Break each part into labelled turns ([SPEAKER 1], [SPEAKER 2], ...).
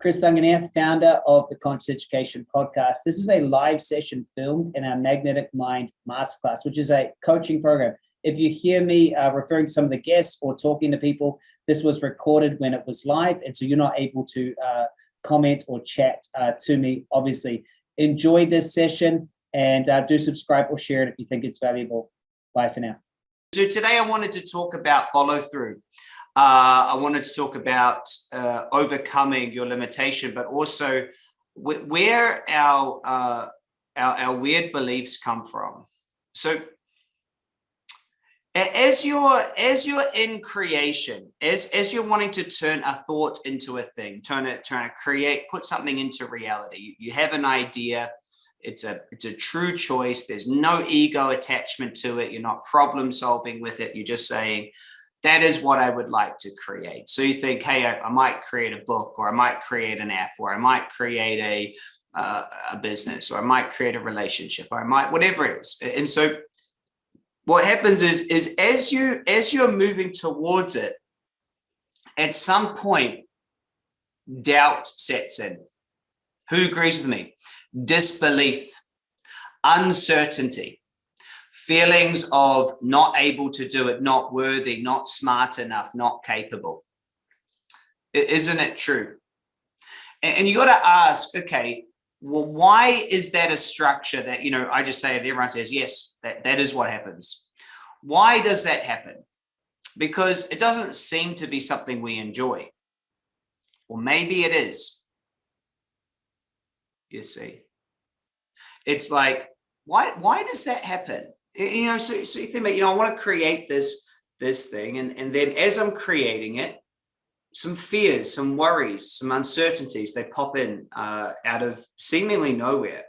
[SPEAKER 1] Chris Duncan here, founder of the Conscious Education Podcast. This is a live session filmed in our Magnetic Mind Masterclass, which is a coaching program. If you hear me uh, referring to some of the guests or talking to people, this was recorded when it was live, and so you're not able to uh, comment or chat uh, to me, obviously. Enjoy this session and uh, do subscribe or share it if you think it's valuable. Bye for now.
[SPEAKER 2] So today I wanted to talk about follow through. Uh, I wanted to talk about uh, overcoming your limitation, but also where our, uh, our, our weird beliefs come from. So as you're as you're in creation, as as you're wanting to turn a thought into a thing, turn it, trying to create, put something into reality. You have an idea. It's a it's a true choice. There's no ego attachment to it. You're not problem solving with it. You're just saying, that is what I would like to create. So you think, hey, I, I might create a book or I might create an app or I might create a, uh, a business or I might create a relationship or I might, whatever it is. And so what happens is, is as you, as you're moving towards it, at some point, doubt sets in. Who agrees with me? Disbelief, uncertainty feelings of not able to do it, not worthy, not smart enough, not capable. Isn't it true? And you got to ask, okay, well, why is that a structure that, you know, I just say it, everyone says, yes, that, that is what happens. Why does that happen? Because it doesn't seem to be something we enjoy. Or maybe it is. You see, it's like, why, why does that happen? You know, so, so you think about, you know, I want to create this, this thing. And, and then as I'm creating it, some fears, some worries, some uncertainties, they pop in uh, out of seemingly nowhere.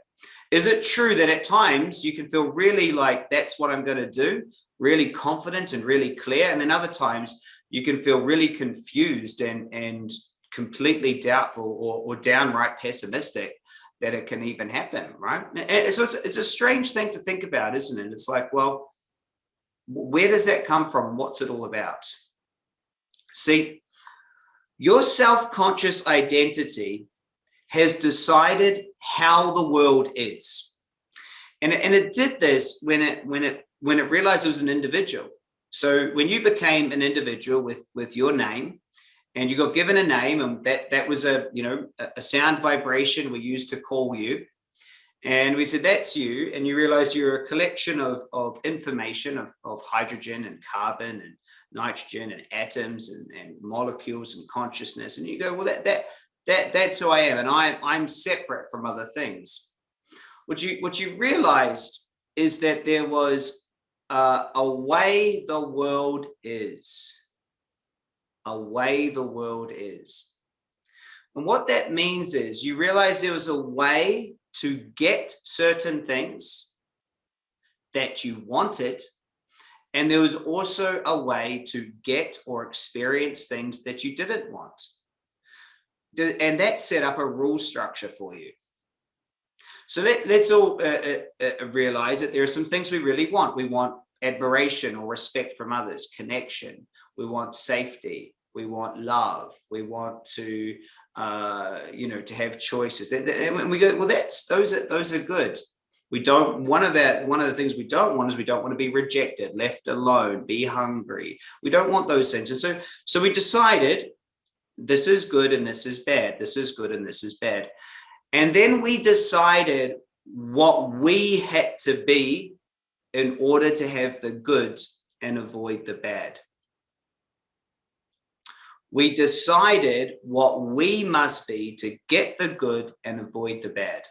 [SPEAKER 2] Is it true that at times you can feel really like that's what I'm going to do, really confident and really clear. And then other times you can feel really confused and, and completely doubtful or, or downright pessimistic that it can even happen, right? And so it's, it's a strange thing to think about, isn't it? It's like, well, where does that come from? What's it all about? See, your self-conscious identity has decided how the world is. And, and it did this when it, when, it, when it realized it was an individual. So when you became an individual with, with your name, and you got given a name and that that was a you know a sound vibration we used to call you. And we said that's you. And you realize you're a collection of of information of, of hydrogen and carbon and nitrogen and atoms and, and molecules and consciousness. And you go well that that that that's who i am. And i i'm separate from other things. What you what you realized is that there was uh, a way the world is a way the world is. And what that means is you realize there was a way to get certain things that you wanted. And there was also a way to get or experience things that you didn't want. And that set up a rule structure for you. So let, us all uh, uh, uh, realize that there are some things we really want. We want admiration or respect from others, connection. We want safety we want love. We want to uh you know to have choices. And we go well that's those are those are good. We don't one of that one of the things we don't want is we don't want to be rejected left alone be hungry. We don't want those things. And so so we decided this is good and this is bad this is good and this is bad. And then we decided what we had to be in order to have the good and avoid the bad we decided what we must be to get the good and avoid the bad.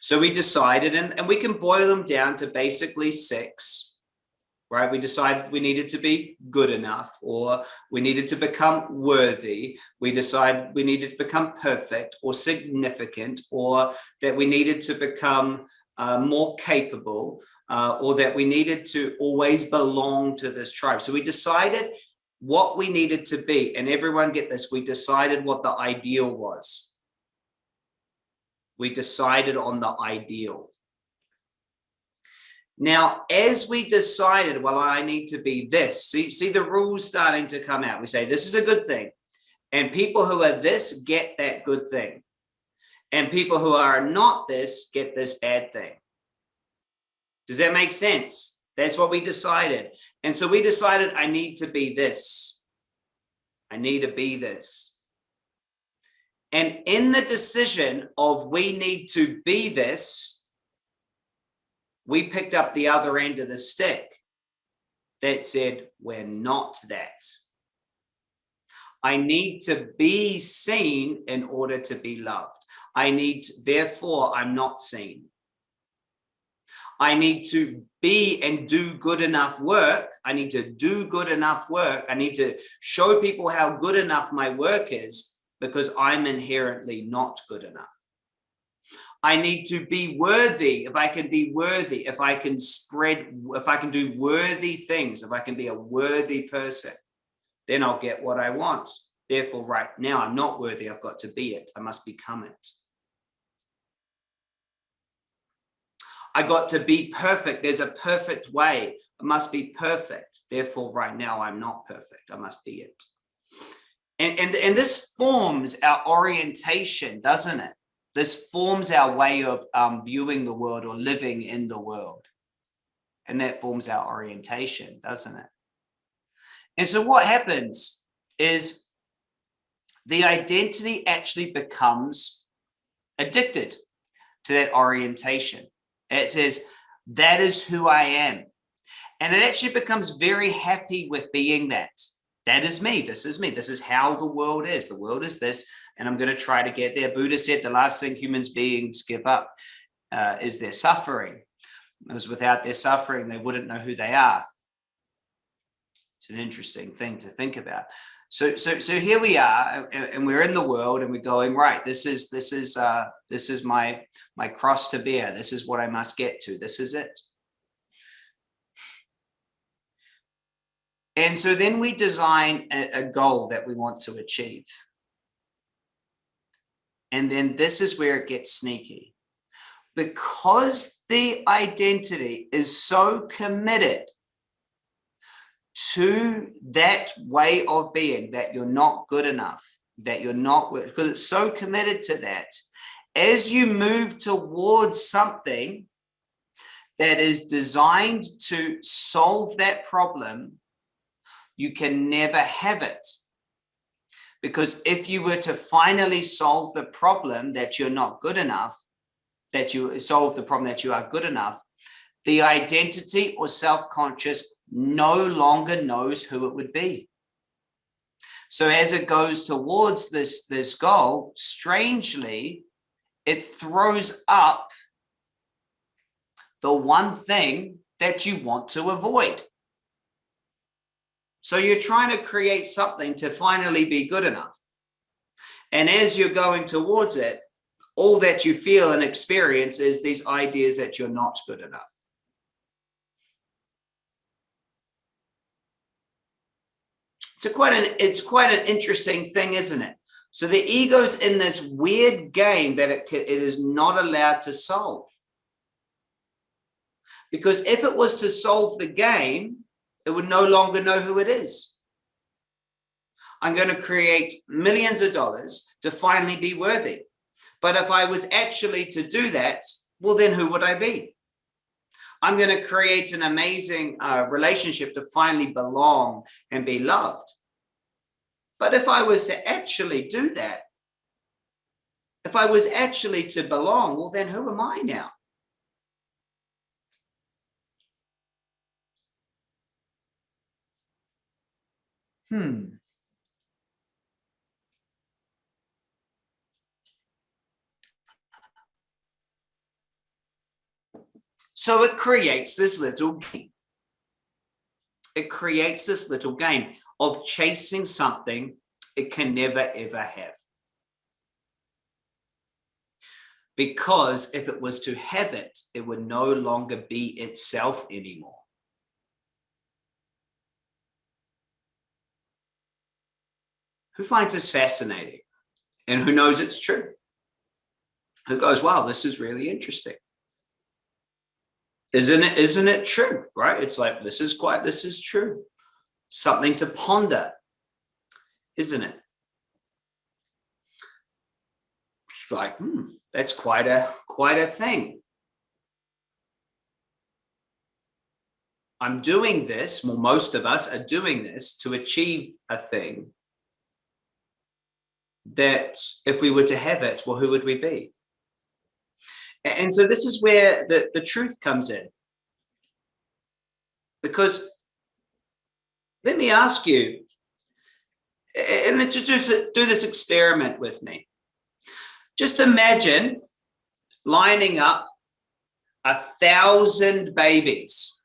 [SPEAKER 2] So we decided, and, and we can boil them down to basically six, right? We decided we needed to be good enough, or we needed to become worthy. We decided we needed to become perfect or significant, or that we needed to become uh, more capable, uh, or that we needed to always belong to this tribe. So we decided what we needed to be. And everyone get this, we decided what the ideal was. We decided on the ideal. Now, as we decided, well, I need to be this, see, see the rules starting to come out. We say, this is a good thing. And people who are this get that good thing. And people who are not this get this bad thing. Does that make sense? That's what we decided. And so we decided I need to be this. I need to be this. And in the decision of we need to be this, we picked up the other end of the stick that said, we're not that. I need to be seen in order to be loved. I need, therefore, I'm not seen. I need to be and do good enough work. I need to do good enough work. I need to show people how good enough my work is because I'm inherently not good enough. I need to be worthy. If I can be worthy, if I can spread, if I can do worthy things, if I can be a worthy person, then I'll get what I want. Therefore, right now I'm not worthy. I've got to be it. I must become it. I got to be perfect. There's a perfect way. I must be perfect. Therefore, right now I'm not perfect. I must be it. And, and, and this forms our orientation, doesn't it? This forms our way of um, viewing the world or living in the world. And that forms our orientation, doesn't it? And so what happens is the identity actually becomes addicted to that orientation. It says, that is who I am. And it actually becomes very happy with being that. That is me. This is me. This is how the world is. The world is this and I'm going to try to get there. Buddha said the last thing humans beings give up uh, is their suffering. Because without their suffering, they wouldn't know who they are. It's an interesting thing to think about. So, so, so here we are, and, and we're in the world, and we're going right. This is this is uh, this is my my cross to bear. This is what I must get to. This is it. And so then we design a, a goal that we want to achieve. And then this is where it gets sneaky. Because the identity is so committed to that way of being, that you're not good enough, that you're not, because it's so committed to that, as you move towards something that is designed to solve that problem, you can never have it. Because if you were to finally solve the problem that you're not good enough, that you solve the problem that you are good enough, the identity or self-conscious no longer knows who it would be. So as it goes towards this, this goal, strangely, it throws up the one thing that you want to avoid. So you're trying to create something to finally be good enough. And as you're going towards it, all that you feel and experience is these ideas that you're not good enough. It's quite an it's quite an interesting thing, isn't it? So the ego's in this weird game that it, it is not allowed to solve. Because if it was to solve the game, it would no longer know who it is. I'm going to create millions of dollars to finally be worthy. But if I was actually to do that, well, then who would I be? I'm going to create an amazing uh, relationship to finally belong and be loved. But if I was to actually do that, if I was actually to belong, well, then who am I now? Hmm. So it creates this little game. It creates this little game of chasing something it can never ever have. Because if it was to have it, it would no longer be itself anymore. who finds this fascinating and who knows it's true, who goes, wow, this is really interesting. Isn't it, isn't it true, right? It's like, this is quite, this is true. Something to ponder, isn't it? It's like, hmm, that's quite a, quite a thing. I'm doing this, well, most of us are doing this to achieve a thing that if we were to have it, well, who would we be? And so this is where the, the truth comes in. Because let me ask you, and let's just do this experiment with me. Just imagine lining up a thousand babies,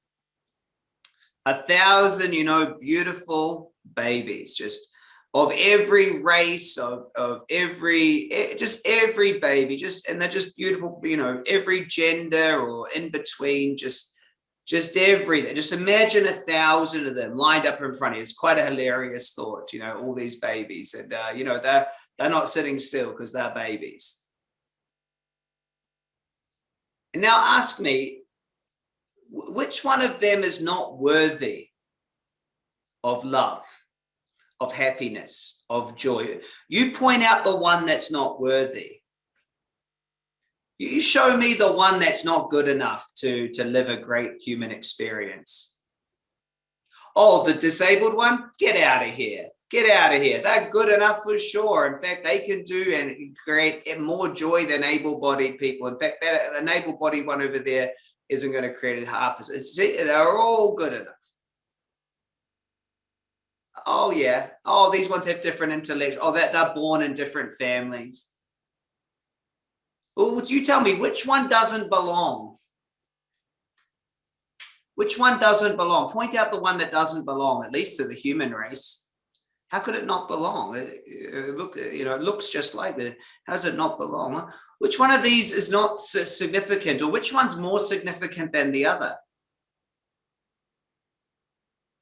[SPEAKER 2] a thousand, you know, beautiful babies, just of every race, of, of every, just every baby, just, and they're just beautiful, you know, every gender or in between, just, just everything. Just imagine a thousand of them lined up in front of you. It's quite a hilarious thought, you know, all these babies and, uh, you know, they're, they're not sitting still because they're babies. And now ask me, which one of them is not worthy of love? Of happiness, of joy. You point out the one that's not worthy. You show me the one that's not good enough to, to live a great human experience. Oh, the disabled one, get out of here. Get out of here. They're good enough for sure. In fact, they can do and create more joy than able-bodied people. In fact, that an able-bodied one over there isn't going to create a half. They're all good enough oh yeah, oh, these ones have different intellect. Oh, that they're born in different families. Well, would you tell me which one doesn't belong? Which one doesn't belong? Point out the one that doesn't belong, at least to the human race. How could it not belong? It, it look, you know, it looks just like that. How does it not belong? Which one of these is not significant, or which one's more significant than the other?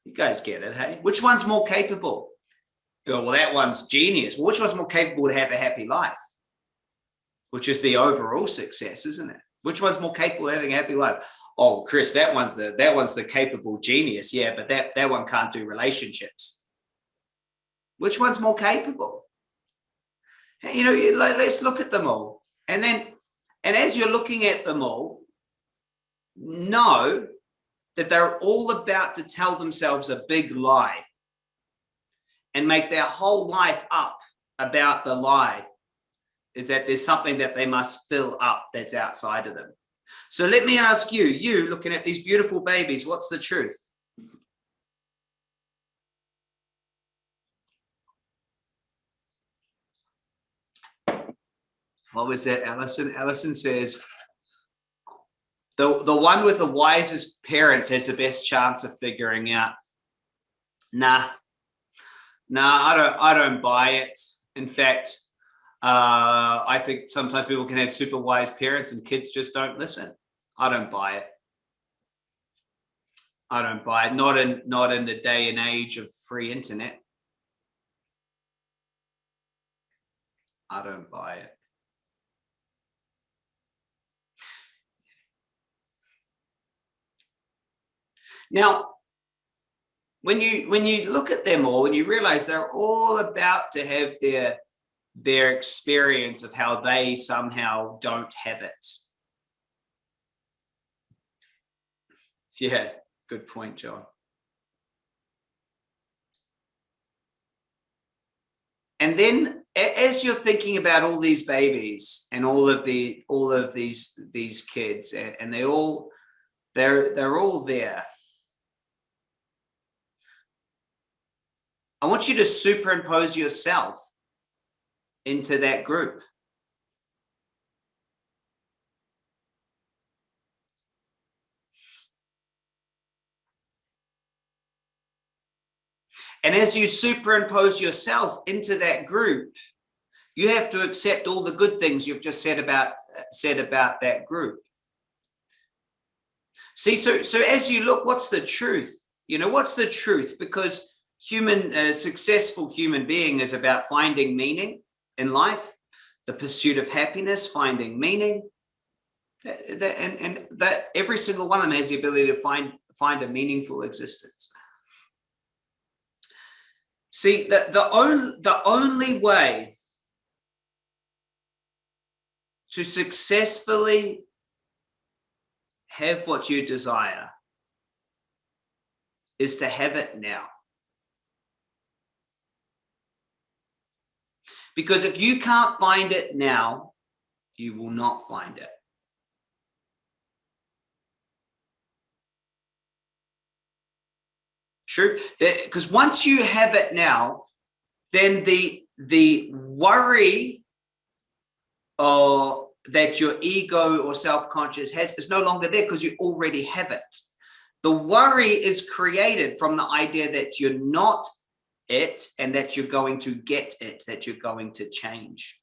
[SPEAKER 2] You guys get it, hey? Which one's more capable? Go, well, that one's genius. Well, which one's more capable to have a happy life? Which is the overall success, isn't it? Which one's more capable of having a happy life? Oh, Chris, that one's the that one's the capable genius. Yeah, but that that one can't do relationships. Which one's more capable? You know, you, let's look at them all. And then, and as you're looking at them all, know that they're all about to tell themselves a big lie and make their whole life up about the lie is that there's something that they must fill up that's outside of them. So let me ask you, you looking at these beautiful babies, what's the truth? What was that, Allison? Allison says, the, the one with the wisest parents has the best chance of figuring out, nah, nah, I don't, I don't buy it. In fact, uh, I think sometimes people can have super wise parents and kids just don't listen. I don't buy it. I don't buy it. Not in, not in the day and age of free internet. I don't buy it. Now, when you when you look at them all and you realize they're all about to have their their experience of how they somehow don't have it. Yeah, good point, John. And then as you're thinking about all these babies and all of the all of these these kids and, and they all they're they're all there I want you to superimpose yourself into that group. And as you superimpose yourself into that group, you have to accept all the good things you've just said about said about that group. See, so so as you look, what's the truth? You know, what's the truth? Because human, a successful human being is about finding meaning in life, the pursuit of happiness, finding meaning, and, and that every single one of them has the ability to find, find a meaningful existence. See, the, the, only, the only way to successfully have what you desire is to have it now. Because if you can't find it now, you will not find it. True, because once you have it now, then the the worry or that your ego or self-conscious has is no longer there because you already have it. The worry is created from the idea that you're not it and that you're going to get it, that you're going to change.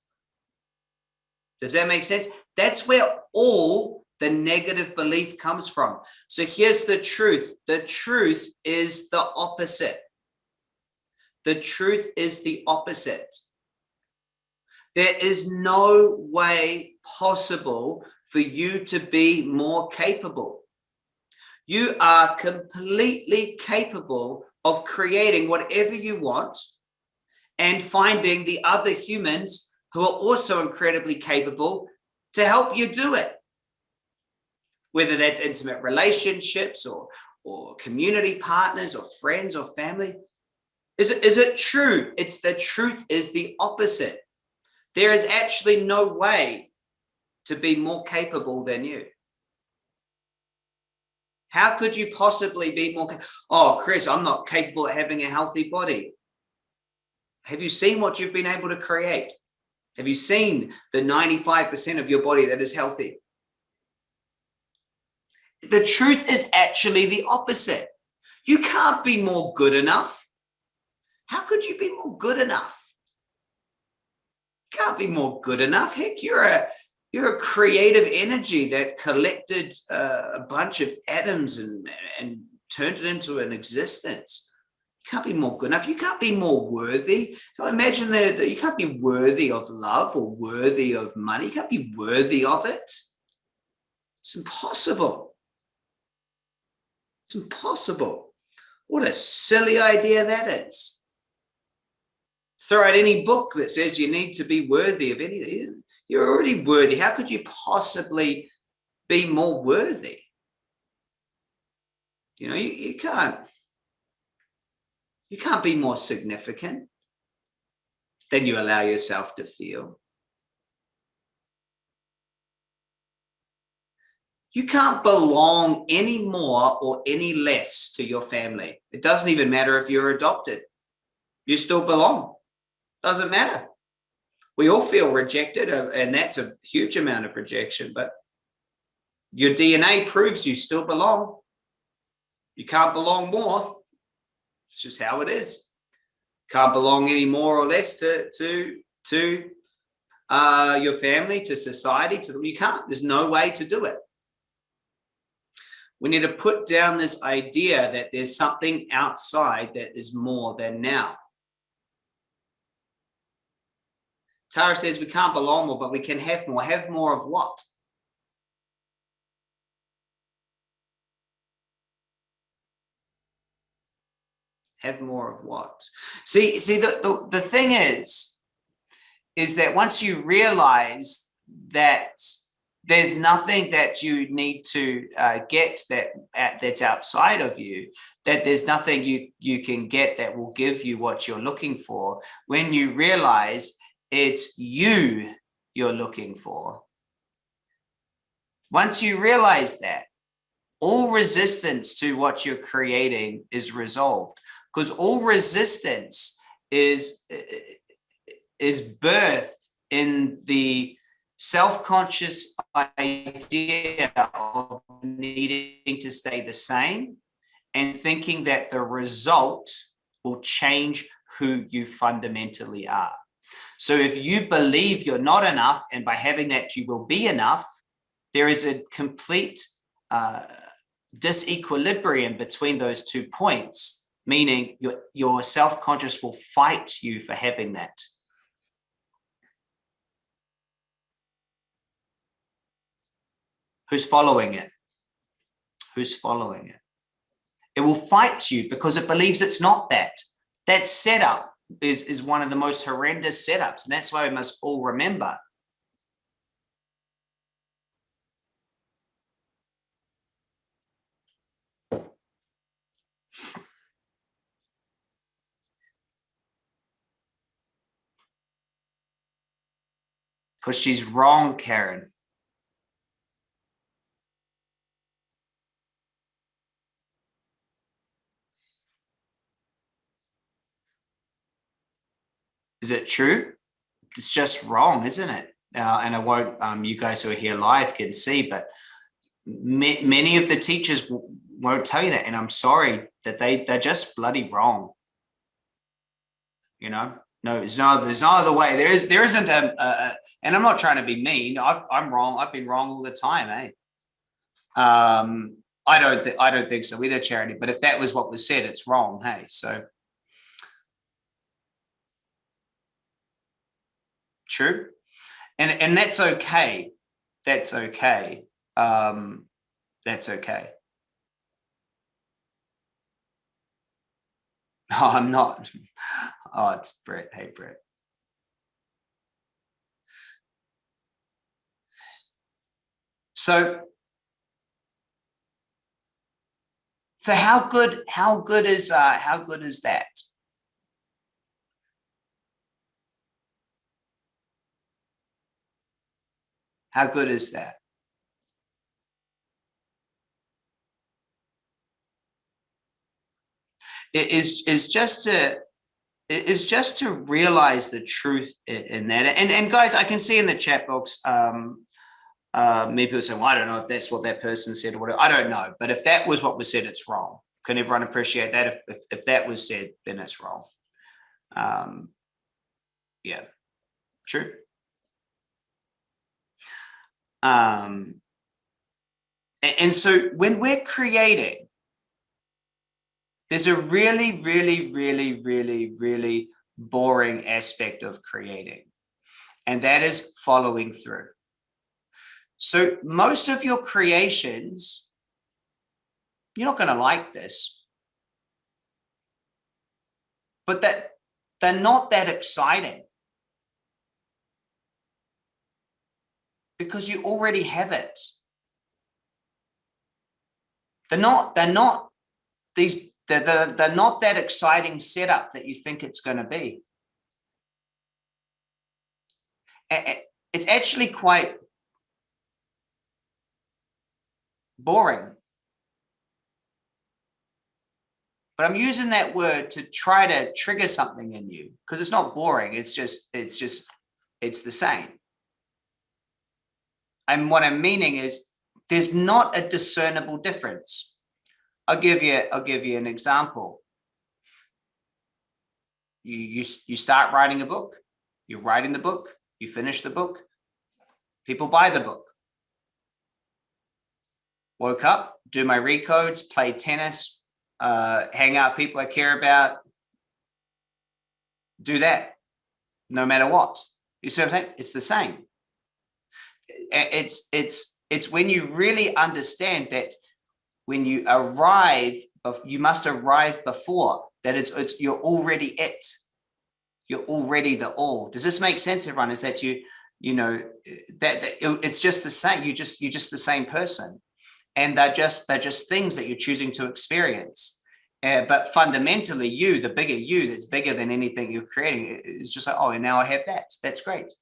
[SPEAKER 2] Does that make sense? That's where all the negative belief comes from. So here's the truth. The truth is the opposite. The truth is the opposite. There is no way possible for you to be more capable. You are completely capable of creating whatever you want and finding the other humans who are also incredibly capable to help you do it. Whether that's intimate relationships or, or community partners or friends or family. Is it, is it true? It's the truth is the opposite. There is actually no way to be more capable than you. How could you possibly be more? Oh, Chris, I'm not capable of having a healthy body. Have you seen what you've been able to create? Have you seen the 95% of your body that is healthy? The truth is actually the opposite. You can't be more good enough. How could you be more good enough? You can't be more good enough. Heck, you're a you're a creative energy that collected uh, a bunch of atoms and, and turned it into an existence. You can't be more good enough. You can't be more worthy. Imagine that you can't be worthy of love or worthy of money. You can't be worthy of it. It's impossible. It's impossible. What a silly idea that is. Throw out any book that says you need to be worthy of anything. You're already worthy. How could you possibly be more worthy? You know, you, you can't, you can't be more significant than you allow yourself to feel. You can't belong any more or any less to your family. It doesn't even matter if you're adopted. You still belong. Doesn't matter we all feel rejected uh, and that's a huge amount of rejection but your dna proves you still belong. You can't belong more. It's just how it is. Can't belong any more or less to to to uh, your family to society to you can't. There's no way to do it. We need to put down this idea that there's something outside that is more than now Tara says we can't belong more, but we can have more. Have more of what? Have more of what? See, see, the, the, the thing is, is that once you realize that there's nothing that you need to uh, get that uh, that's outside of you that there's nothing you you can get that will give you what you're looking for when you realize it's you you're looking for. Once you realize that, all resistance to what you're creating is resolved because all resistance is is birthed in the self-conscious idea of needing to stay the same and thinking that the result will change who you fundamentally are. So if you believe you're not enough and by having that you will be enough, there is a complete uh, disequilibrium between those two points, meaning your, your self-conscious will fight you for having that. Who's following it? Who's following it? It will fight you because it believes it's not that. That setup is, is one of the most horrendous setups. And that's why we must all remember. Because she's wrong, Karen. Is it true? It's just wrong, isn't it? Uh, and I won't, um, you guys who are here live can see, but many of the teachers won't tell you that. And I'm sorry that they, they're just bloody wrong. You know, no, there's no, there's no other way. There is, there isn't a, a and I'm not trying to be mean. i am wrong. I've been wrong all the time, eh? Um, I don't, I don't think so either, Charity. But if that was what was said, it's wrong. Hey, so true, and and that's okay. That's okay. Um, that's okay. No, I'm not. Oh, it's Brett. Hey, Brett. So, so how good, how good is, uh, how good is that? How good is that? It is, is just to is just to realize the truth in that. And, and guys, I can see in the chat box, um, uh, maybe people saying, well, I don't know if that's what that person said or whatever. I don't know. But if that was what was said, it's wrong. Can everyone appreciate that? If, if, if that was said, then it's wrong. Um, yeah, true. Um, and, and so when we're creating, there's a really, really, really, really, really boring aspect of creating, and that is following through. So most of your creations, you're not going to like this, but that they're not that exciting because you already have it. They're not, they're not these they're, they're, they're not that exciting setup that you think it's going to be. It's actually quite boring. But I'm using that word to try to trigger something in you because it's not boring. It's just, it's just, it's the same. And what I'm meaning is there's not a discernible difference I'll give you, I'll give you an example. You, you, you start writing a book, you're writing the book, you finish the book, people buy the book. Woke up, do my recodes, play tennis, uh, hang out with people I care about, do that no matter what. You see what I'm saying? It's the same. It's, it's, it's when you really understand that when you arrive, you must arrive before that it's, it's you're already it. You're already the all. Does this make sense, everyone? Is that you, you know, that, that it's just the same. You just you're just the same person, and they're just they're just things that you're choosing to experience. Uh, but fundamentally, you, the bigger you, that's bigger than anything you're creating, is just like, oh, and now I have that. That's great.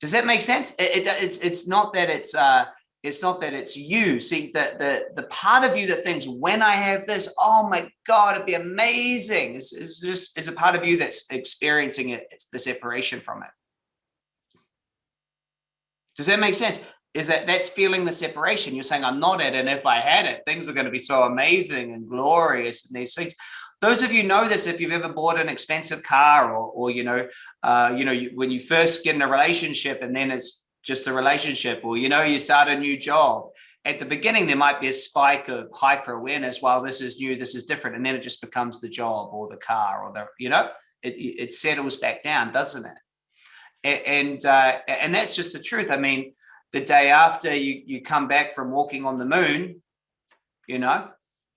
[SPEAKER 2] Does that make sense? It, it, it's it's not that it's uh, it's not that it's you. See, the, the, the part of you that thinks when I have this, oh my God, it'd be amazing. Is, is just is a part of you that's experiencing it. It's the separation from it. Does that make sense? Is that that's feeling the separation. You're saying I'm not it. And if I had it, things are going to be so amazing and glorious and these things. Those of you know this if you've ever bought an expensive car or, or you know, uh, you know, you, when you first get in a relationship and then it's just a relationship or, you know, you start a new job. At the beginning, there might be a spike of hyper awareness. While this is new, this is different. And then it just becomes the job or the car or the, you know, it, it settles back down, doesn't it? And, uh, and that's just the truth. I mean, the day after you, you come back from walking on the moon, you know,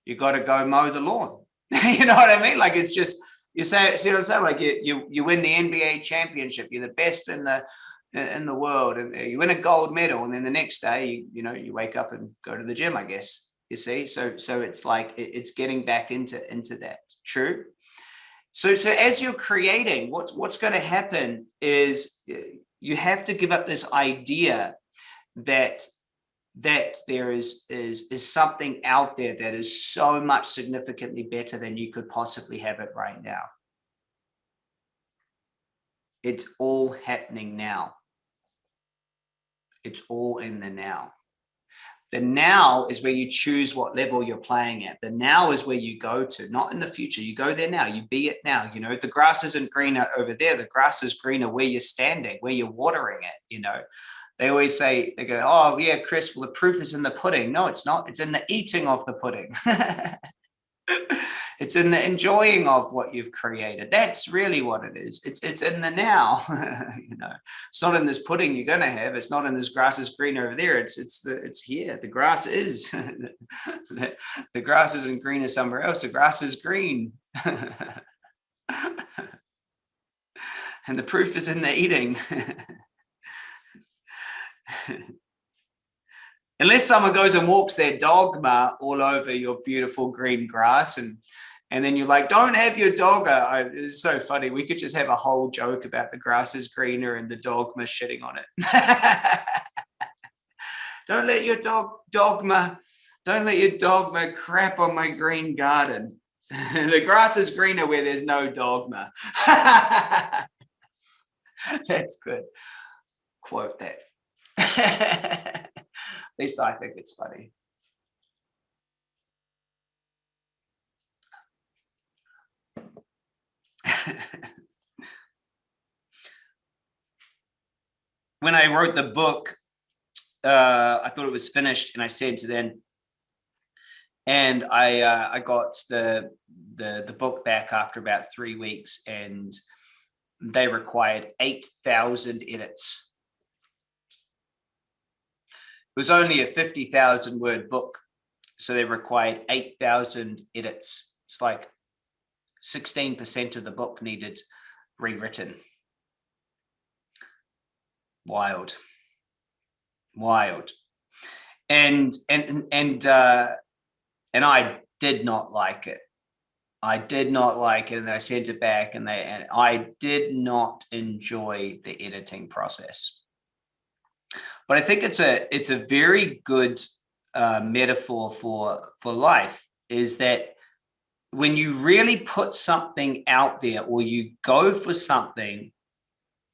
[SPEAKER 2] you got to go mow the lawn. you know what I mean? Like it's just, you say, see what I'm saying? Like you, you, you win the NBA championship, you're the best in the, in the world and uh, you win a gold medal and then the next day you, you know you wake up and go to the gym i guess you see so so it's like it's getting back into into that true so so as you're creating what's what's going to happen is uh, you have to give up this idea that that there is is is something out there that is so much significantly better than you could possibly have it right now. It's all happening now. It's all in the now. The now is where you choose what level you're playing at. The now is where you go to, not in the future. You go there now, you be it now. You know, the grass isn't greener over there. The grass is greener where you're standing, where you're watering it, you know. They always say, they go, oh yeah, Chris, well, the proof is in the pudding. No, it's not. It's in the eating of the pudding. it's in the enjoying of what you've created. That's really what it is. It's it's in the now. you know, it's not in this pudding you're gonna have. It's not in this grass is green over there. It's it's the it's here. The grass is the, the grass isn't green as somewhere else. The grass is green. and the proof is in the eating. Unless someone goes and walks their dogma all over your beautiful green grass and and then you're like, don't have your dogma. It's so funny. We could just have a whole joke about the grass is greener and the dogma shitting on it. don't let your dog dogma, don't let your dogma crap on my green garden. the grass is greener where there's no dogma. That's good. Quote that. At least I think it's funny. when I wrote the book, uh, I thought it was finished and I sent it in. And I uh, I got the, the the book back after about three weeks and they required 8,000 edits. It was only a 50,000 word book. So they required 8,000 edits. It's like 16% of the book needed rewritten. Wild, wild. And, and, and, uh, and I did not like it. I did not like it and I sent it back and they, and I did not enjoy the editing process. But I think it's a, it's a very good uh, metaphor for, for life is that when you really put something out there or you go for something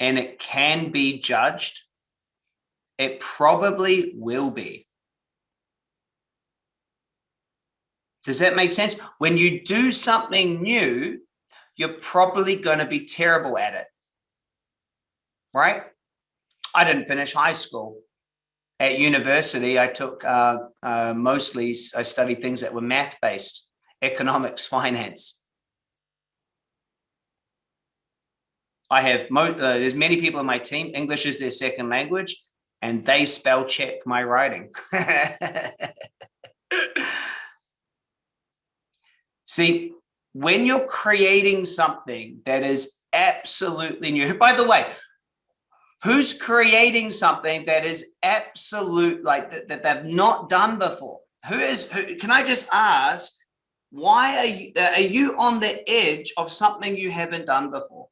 [SPEAKER 2] and it can be judged, it probably will be. Does that make sense? When you do something new, you're probably going to be terrible at it. Right? I didn't finish high school. At university, I took uh, uh, mostly, I studied things that were math based economics, finance. I have, mo uh, there's many people in my team, English is their second language, and they spell check my writing. See, when you're creating something that is absolutely new, by the way, who's creating something that is absolute, like that, that they've not done before? Who is, who, can I just ask, why are you, uh, are you on the edge of something you haven't done before?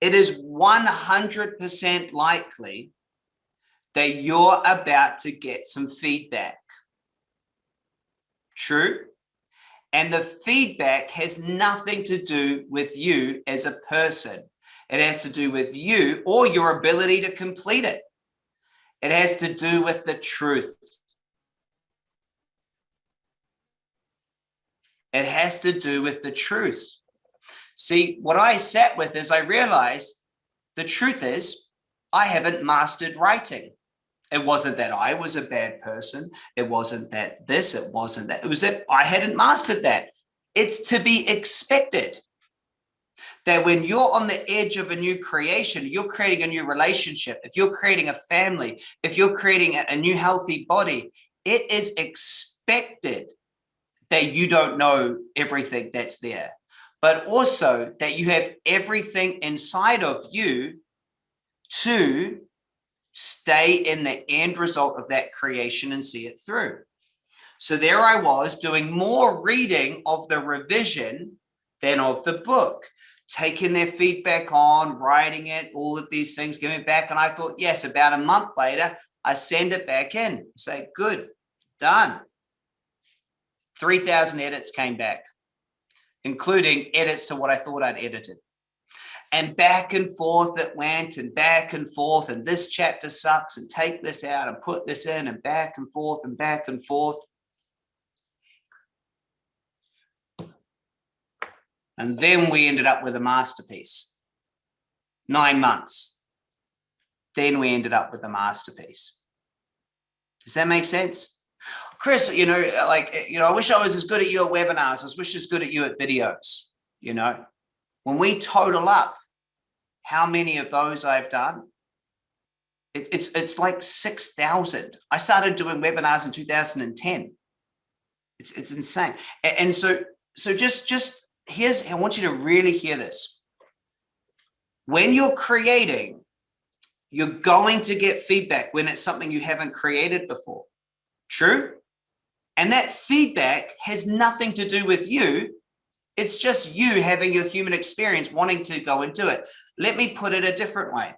[SPEAKER 2] It is 100% likely that you're about to get some feedback. True? And the feedback has nothing to do with you as a person. It has to do with you or your ability to complete it. It has to do with the truth. It has to do with the truth. See, what I sat with is I realized the truth is I haven't mastered writing. It wasn't that I was a bad person. It wasn't that this, it wasn't that. It was that I hadn't mastered that. It's to be expected that when you're on the edge of a new creation, you're creating a new relationship, if you're creating a family, if you're creating a, new healthy body, it is expected that you don't know everything that's there, but also that you have everything inside of you to stay in the end result of that creation and see it through. So there I was doing more reading of the revision than of the book taking their feedback on, writing it, all of these things, giving it back. And I thought, yes, about a month later, I send it back in, say, good, done. 3,000 edits came back, including edits to what I thought I'd edited. And back and forth it went and back and forth and this chapter sucks and take this out and put this in and back and forth and back and forth. And then we ended up with a masterpiece. Nine months. Then we ended up with a masterpiece. Does that make sense? Chris, you know, like, you know, I wish I was as good at you at webinars. I wish I as good at you at videos, you know, when we total up how many of those I've done, it, it's, it's like 6,000. I started doing webinars in 2010. It's, it's insane. And so, so just, just here's, I want you to really hear this. When you're creating, you're going to get feedback when it's something you haven't created before. True? And that feedback has nothing to do with you. It's just you having your human experience wanting to go and do it. Let me put it a different way.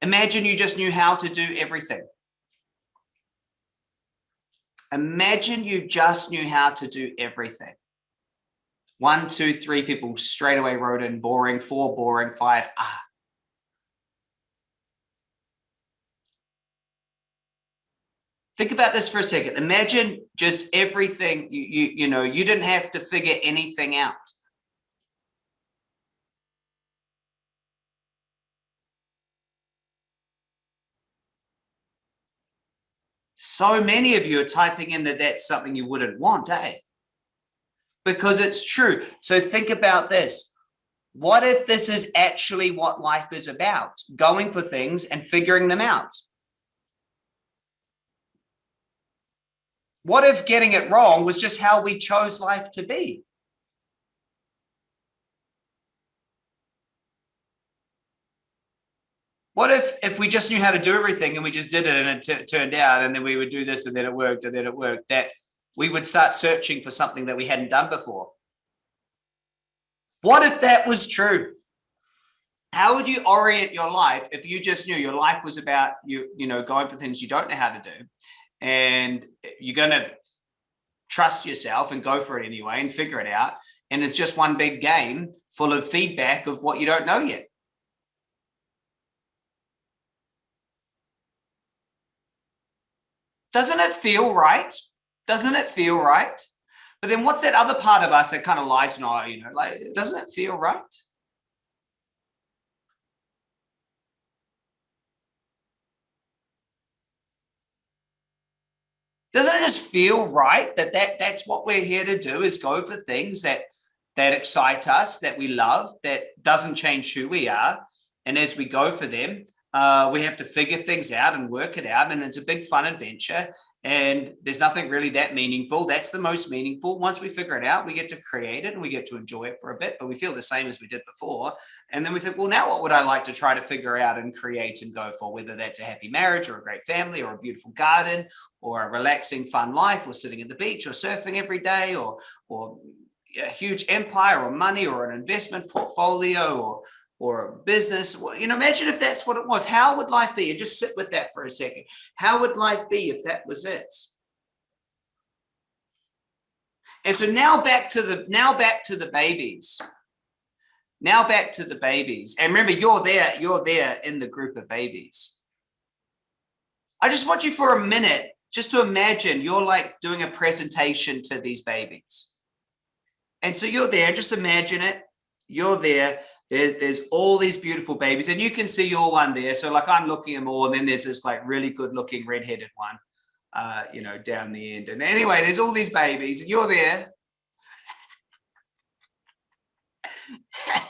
[SPEAKER 2] Imagine you just knew how to do everything. Imagine you just knew how to do everything. One, two, three people straight away wrote in boring, four boring, five, ah. Think about this for a second. Imagine just everything, you, you, you know, you didn't have to figure anything out. So many of you are typing in that that's something you wouldn't want, eh? Because it's true. So think about this. What if this is actually what life is about? Going for things and figuring them out. What if getting it wrong was just how we chose life to be? What if if we just knew how to do everything and we just did it and it turned out and then we would do this and then it worked and then it worked? That we would start searching for something that we hadn't done before. What if that was true? How would you orient your life if you just knew your life was about you, you know, going for things you don't know how to do and you're going to trust yourself and go for it anyway and figure it out. And it's just one big game full of feedback of what you don't know yet. Doesn't it feel right? Doesn't it feel right? But then what's that other part of us that kind of lies, no, you know, like, doesn't it feel right? Doesn't it just feel right that, that that's what we're here to do is go for things that that excite us, that we love, that doesn't change who we are. And as we go for them, uh, we have to figure things out and work it out. And it's a big fun adventure. And there's nothing really that meaningful. That's the most meaningful. Once we figure it out, we get to create it and we get to enjoy it for a bit, but we feel the same as we did before. And then we think, well, now what would I like to try to figure out and create and go for, whether that's a happy marriage or a great family or a beautiful garden or a relaxing, fun life or sitting at the beach or surfing every day or, or a huge empire or money or an investment portfolio or or a business. You know, imagine if that's what it was. How would life be? And just sit with that for a second. How would life be if that was it? And so now back to the now back to the babies. Now back to the babies. And remember, you're there, you're there in the group of babies. I just want you for a minute just to imagine you're like doing a presentation to these babies. And so you're there, just imagine it. You're there there's, there's all these beautiful babies and you can see your one there. So like I'm looking at them all and then there's this like really good looking red-headed one, uh, you know, down the end. And anyway, there's all these babies and you're there.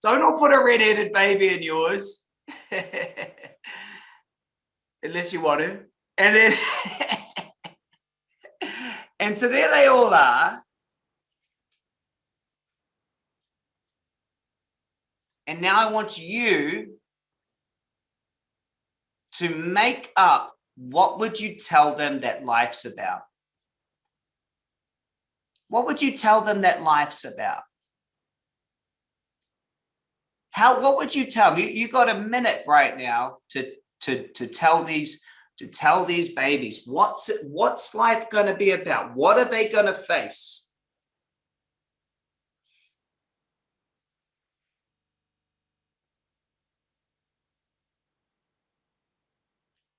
[SPEAKER 2] Don't all put a red-headed baby in yours. Unless you want to. And then, and so there they all are. And now I want you to make up what would you tell them that life's about? What would you tell them that life's about? how, what would you tell me? You got a minute right now to, to, to tell these, to tell these babies, what's, what's life going to be about? What are they going to face?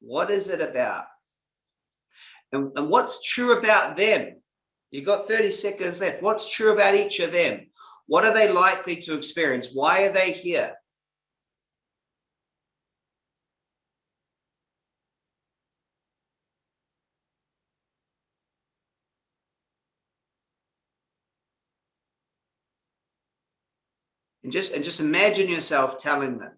[SPEAKER 2] What is it about? And, and what's true about them? You've got 30 seconds left. What's true about each of them? What are they likely to experience? Why are they here? And just, and just imagine yourself telling them.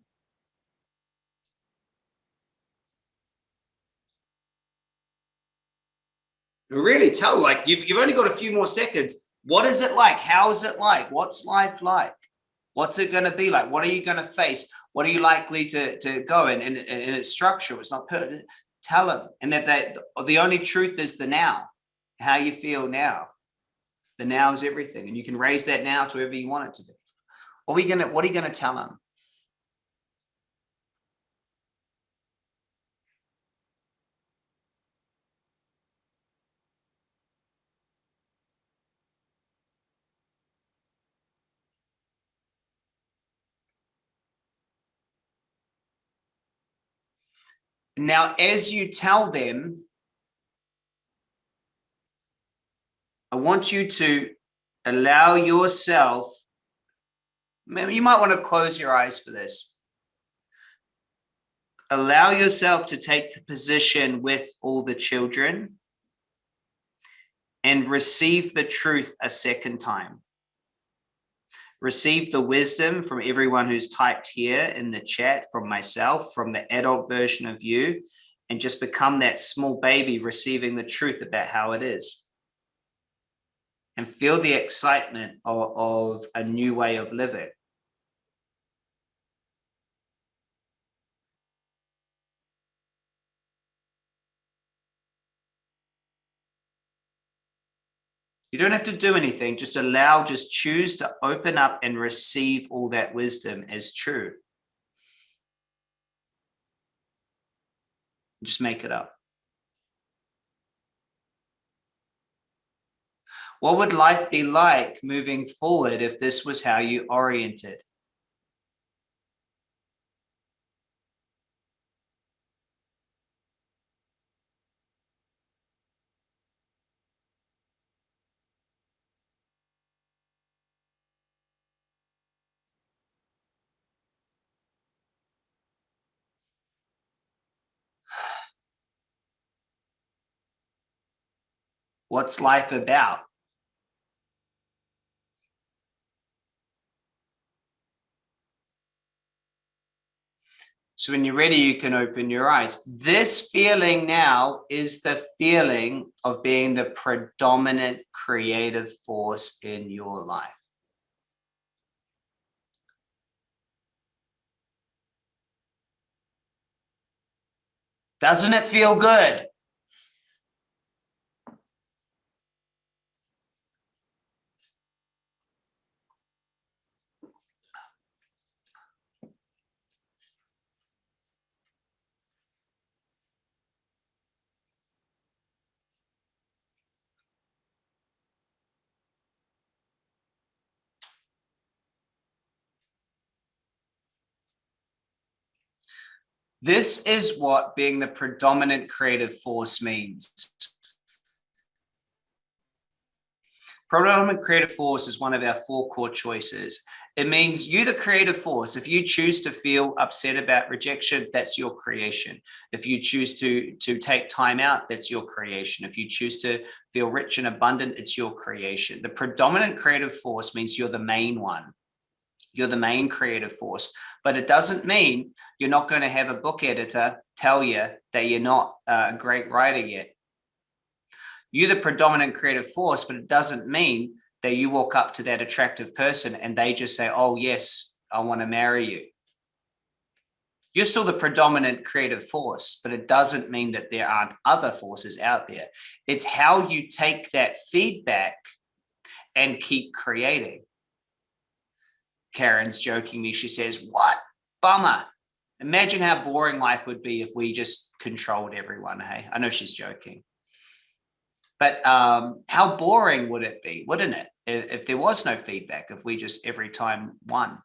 [SPEAKER 2] Really tell like you've, you've only got a few more seconds. What is it like? How is it like? What's life like? What's it going to be like? What are you going to face? What are you likely to to go in? In, in its structure it's not pertinent. Tell them and that they, the only truth is the now how you feel now. The now is everything and you can raise that now to wherever you want it to be. What are we gonna what are you gonna tell them Now, as you tell them, I want you to allow yourself, you might want to close your eyes for this. Allow yourself to take the position with all the children and receive the truth a second time receive the wisdom from everyone who's typed here in the chat, from myself, from the adult version of you, and just become that small baby receiving the truth about how it is. And feel the excitement of, of a new way of living. You don't have to do anything, just allow, just choose to open up and receive all that wisdom as true. Just make it up. What would life be like moving forward if this was how you oriented? What's life about? So when you're ready, you can open your eyes. This feeling now is the feeling of being the predominant creative force in your life. Doesn't it feel good? This is what being the predominant creative force means. Predominant creative force is one of our four core choices. It means you, the creative force, if you choose to feel upset about rejection, that's your creation. If you choose to, to take time out, that's your creation. If you choose to feel rich and abundant, it's your creation. The predominant creative force means you're the main one. You're the main creative force, but it doesn't mean you're not going to have a book editor tell you that you're not uh, a great writer yet. You're the predominant creative force, but it doesn't mean that you walk up to that attractive person and they just say, oh, yes, I want to marry you. You're still the predominant creative force, but it doesn't mean that there aren't other forces out there. It's how you take that feedback and keep creating Karen's joking me. She says, what? Bummer. Imagine how boring life would be if we just controlled everyone. Hey, I know she's joking. But um, how boring would it be, wouldn't it? If, if there was no feedback, if we just every time won.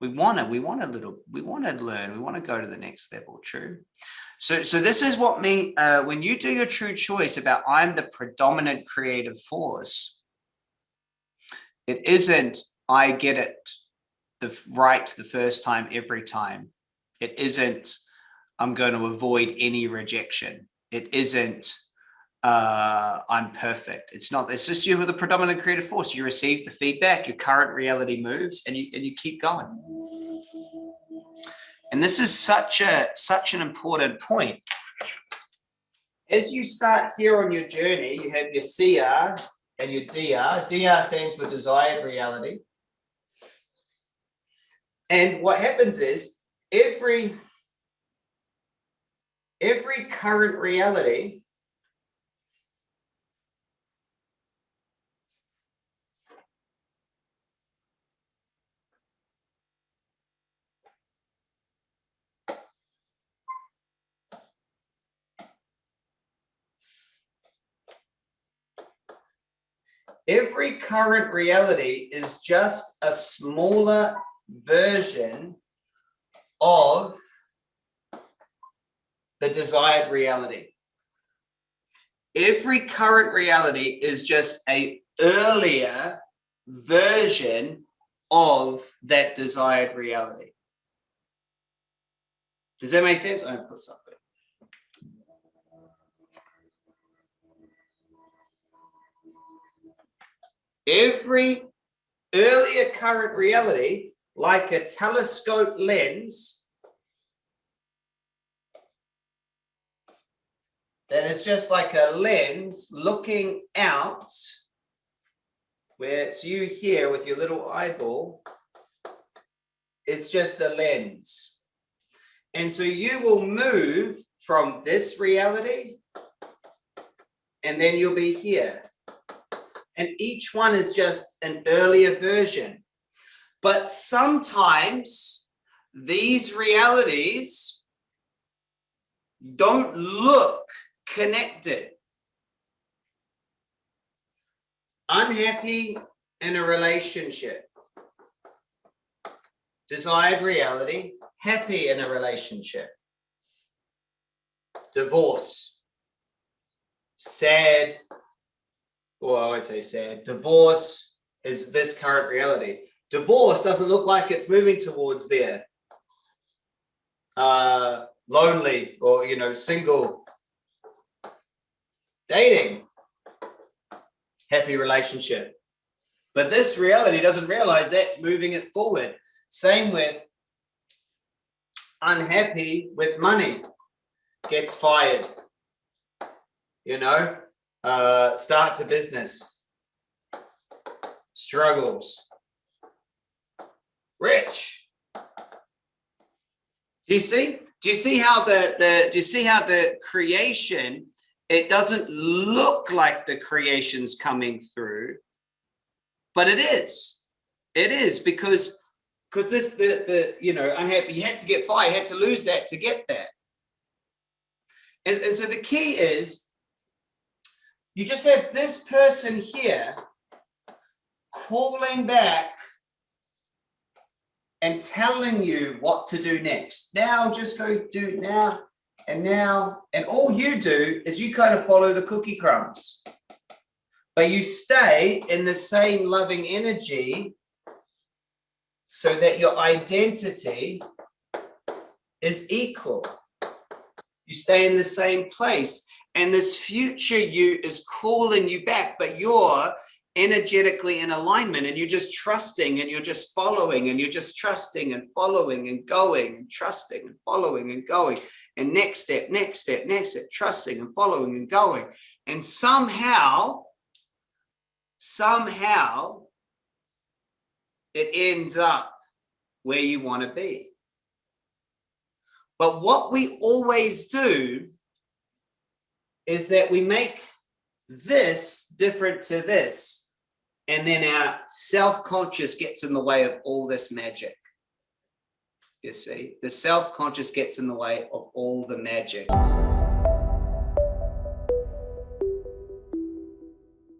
[SPEAKER 2] We want to, we want a little, we want to learn, we want to go to the next level, true? So, so this is what me, uh, when you do your true choice about I'm the predominant creative force, it isn't I get it the right the first time every time. It isn't I'm going to avoid any rejection. It isn't uh, I'm perfect. It's not, it's just you with the predominant creative force. You receive the feedback, your current reality moves and you, and you keep going. And this is such a, such an important point. As you start here on your journey, you have your CR and your DR. DR stands for desired reality. And what happens is every, every current reality every current reality is just a smaller version of the desired reality. Every current reality is just a earlier version of that desired reality. Does that make sense? I'm put something. Every earlier current reality like a telescope lens then it's just like a lens looking out where it's you here with your little eyeball. It's just a lens. And so you will move from this reality and then you'll be here. And each one is just an earlier version but sometimes these realities don't look connected. Unhappy in a relationship. Desired reality, happy in a relationship. Divorce. Sad, or I would say sad. Divorce is this current reality Divorce doesn't look like it's moving towards there. Uh, lonely or, you know, single. Dating. Happy relationship. But this reality doesn't realize that's moving it forward. Same with unhappy with money, gets fired, you know, uh, starts a business, struggles, rich. Do you see? Do you see how the, the do you see how the creation, it doesn't look like the creation's coming through, but it is. It is because because this the the you know I had you had to get fire, you had to lose that to get that. And, and so the key is you just have this person here calling back and telling you what to do next. Now just go do now and now. And all you do is you kind of follow the cookie crumbs. But you stay in the same loving energy so that your identity is equal. You stay in the same place and this future you is calling you back, but you're energetically in alignment and you're just trusting and you're just following and you're just trusting and following and going and trusting and following and going. And next step next step next step trusting and following and going. And somehow somehow it ends up where you want to be. But what we always do is that we make this different to this And then our self-conscious gets in the way of all this magic. You see, the self-conscious gets in the way of all the magic.